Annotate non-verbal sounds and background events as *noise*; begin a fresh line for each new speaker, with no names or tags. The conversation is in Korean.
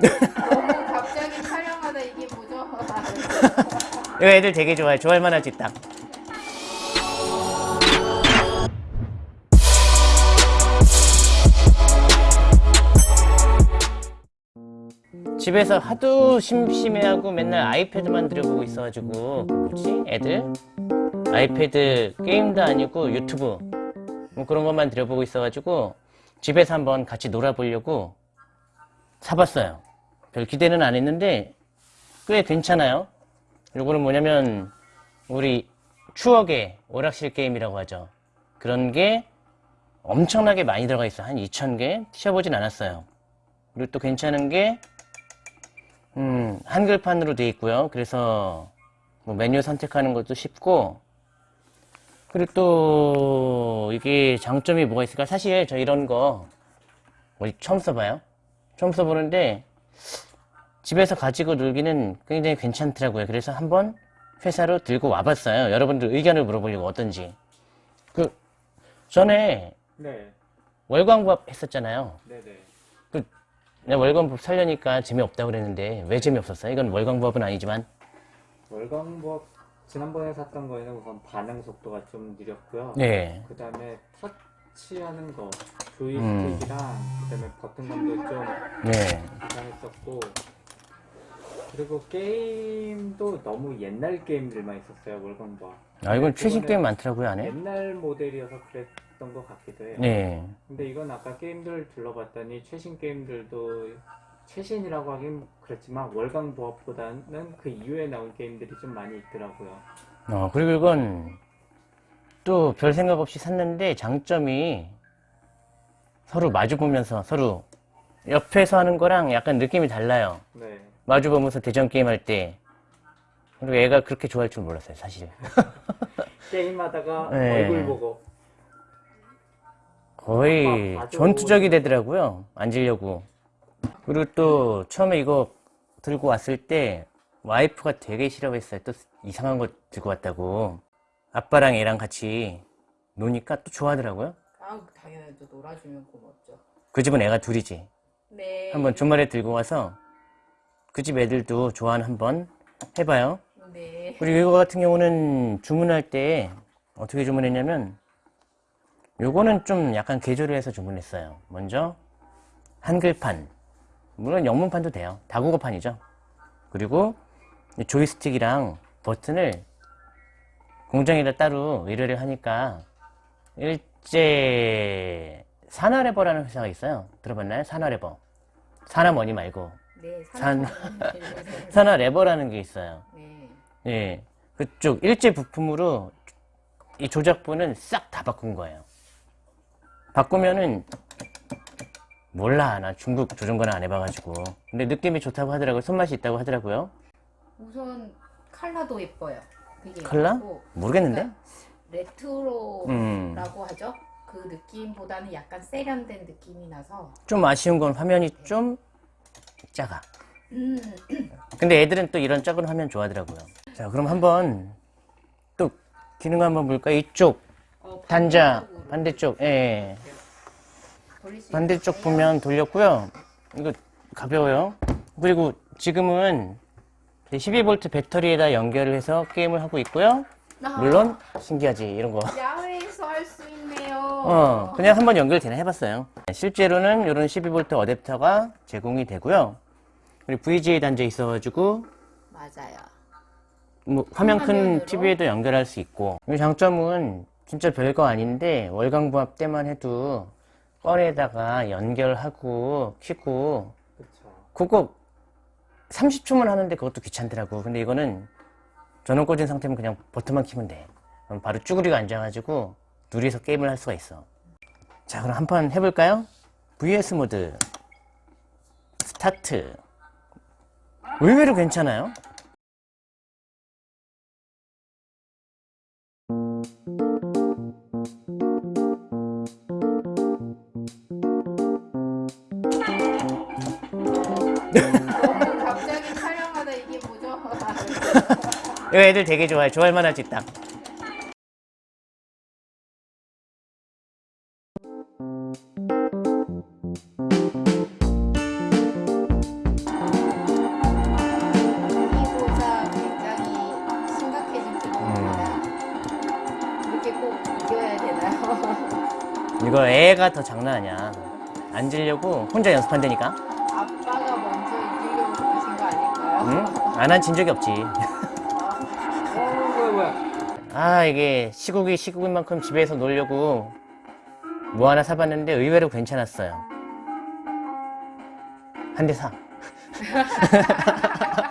갑자기 촬영하다 이게 뭐죠? *laughs*
이거 애들 되게 좋아해. 좋아할 만하지 딱. 집에서 하도 심심해하고 맨날 아이패드만 들여보고 있어가지고 뭐지? 애들? 아이패드 게임도 아니고 유튜브 뭐 그런 것만 들여보고 있어가지고 집에서 한번 같이 놀아보려고 사봤어요. 별 기대는 안 했는데 꽤 괜찮아요. 요거는 뭐냐면 우리 추억의 오락실 게임이라고 하죠. 그런 게 엄청나게 많이 들어가 있어요. 한 2,000개 치워보진 않았어요. 그리고 또 괜찮은 게 음, 한글판으로 되어 있고요. 그래서 뭐 메뉴 선택하는 것도 쉽고 그리고 또 이게 장점이 뭐가 있을까? 사실 저 이런 거 우리 처음 써봐요. 처음 써보는데 집에서 가지고 놀기는 굉장히 괜찮더라고요. 그래서 한번 회사로 들고 와봤어요. 여러분들 의견을 물어보려고 어떤지. 그 전에
네,
월광부합 했었잖아요.
네 네.
그 내가 월광부합 살려니까 재미없다고 그랬는데 왜 재미없었어요? 이건 월광부합은 아니지만
월광부업 지난번에 샀던 거에는 우선 반응 속도가 좀 느렸고요.
네.
그 다음에 터치하는 거, 조이스틱이랑 그 다음에 버튼감도 좀
네.
이상했었고 그리고 게임도 너무 옛날 게임들만 있었어요 월광부업.
아 이건 최신
이거는
게임 많더라고요 안에.
옛날 모델이어서 그랬던 것 같기도 해요.
네.
근데 이건 아까 게임들을 둘러봤더니 최신 게임들도 최신이라고 하긴 그렇지만 월강 부업보다는 그 이후에 나온 게임들이 좀 많이 있더라고요.
어 그리고 이건 또 별 생각 없이 샀는데 장점이 서로 마주 보면서 서로 옆에서 하는 거랑 약간 느낌이 달라요.
네.
마주 보면서 대전 게임 할 때. 그리고 애가 그렇게 좋아할 줄 몰랐어요, 사실. *laughs*
게임하다가 *laughs*
네.
얼굴 보고
거의
아.
전투적이 되더라고요. 앉으려고. 그리고 또 처음에 이거 들고 왔을 때 와이프가 되게 싫어했어요. 또 이상한 거 들고 왔다고. 아빠랑 애랑 같이 노니까 또 좋아하더라고요.
아 당연하죠. 놀아주면 고맙죠.
그 집은 애가 둘이지.
네.
한번 주말에 들고 와서 그 집 애들도 좋아하는 한번 해봐요.
네.
그리고 이거 같은 경우는 주문할 때 어떻게 주문했냐면 요거는 좀 약간 개조를 해서 주문했어요. 먼저 한글판 물론 영문판도 돼요. 다국어판이죠. 그리고 이 조이스틱이랑 버튼을 공장에다 따로 의뢰를 하니까 일제 사나레버라는 회사가 있어요. 들어봤나요? 사나레버. 사나머니 말고
네.
산-
산.
사나레버라는 *laughs* 게 있어요.
네.
예, 그쪽 일제 부품으로 이 조작부는 싹 다 바꾼 거예요. 바꾸면은 몰라 나 중국 조종간을 안 해봐가지고 근데 느낌이 좋다고 하더라고요. 손맛이 있다고 하더라고요.
우선 컬러도 예뻐요.
컬러? 모르겠는데?
그러니까 레트로라고
음.
하죠. 그 느낌보다는 약간 세련된 느낌이 나서
좀 아쉬운 건 화면이 좀 작아.
음, *clears throat*
근데 애들은 또 이런 작은 화면 좋아하더라고요. 자, 그럼 한번 또 기능 한번 볼까요? 이쪽
어,
단자
반대쪽,
예.
수
반대쪽. 보면 돌렸고요. 이거 가벼워요. 그리고 지금은 12V 배터리에다 연결을 해서 게임을 하고 있고요.
아,
물론 신기하지 이런 거.
야외에서 할 수 있네요.
어, 그냥 한번 연결되나 해봤어요. 실제로는 이런 12V 어댑터가 제공이 되고요. 그리고 VGA 단자 있어가지고
맞아요.
뭐 화면 큰
화면으로?
TV에도 연결할 수 있고 이 장점은 진짜 별거 아닌데 월광부합 때만 해도 꺼내다가 연결하고 켜고
그쵸.
그거 30초만 하는데 그것도 귀찮더라고. 근데 이거는 전원 꽂은 상태면 그냥 버튼만 키면 돼. 그럼 바로 쭈그리고 앉아가지고 둘이서 게임을 할 수가 있어. 자 그럼 한 판 해볼까요? VS 모드. 스타트. 의외로 괜찮아요 *laughs* 요 애들 되게 좋아해. 좋아할 만하지 있다 *laughs* 이거 애가 더 장난 아니야. 안 지려고 혼자 연습한다니까.
아빠가 먼저 이기려고 그러신 거 아닐까요?
응? 안 한 진 적이 없지. *laughs* 아, 이게 시국이 시국인 만큼 집에서 놀려고 뭐 하나 사봤는데 의외로 괜찮았어요. 한 대 사. *laughs*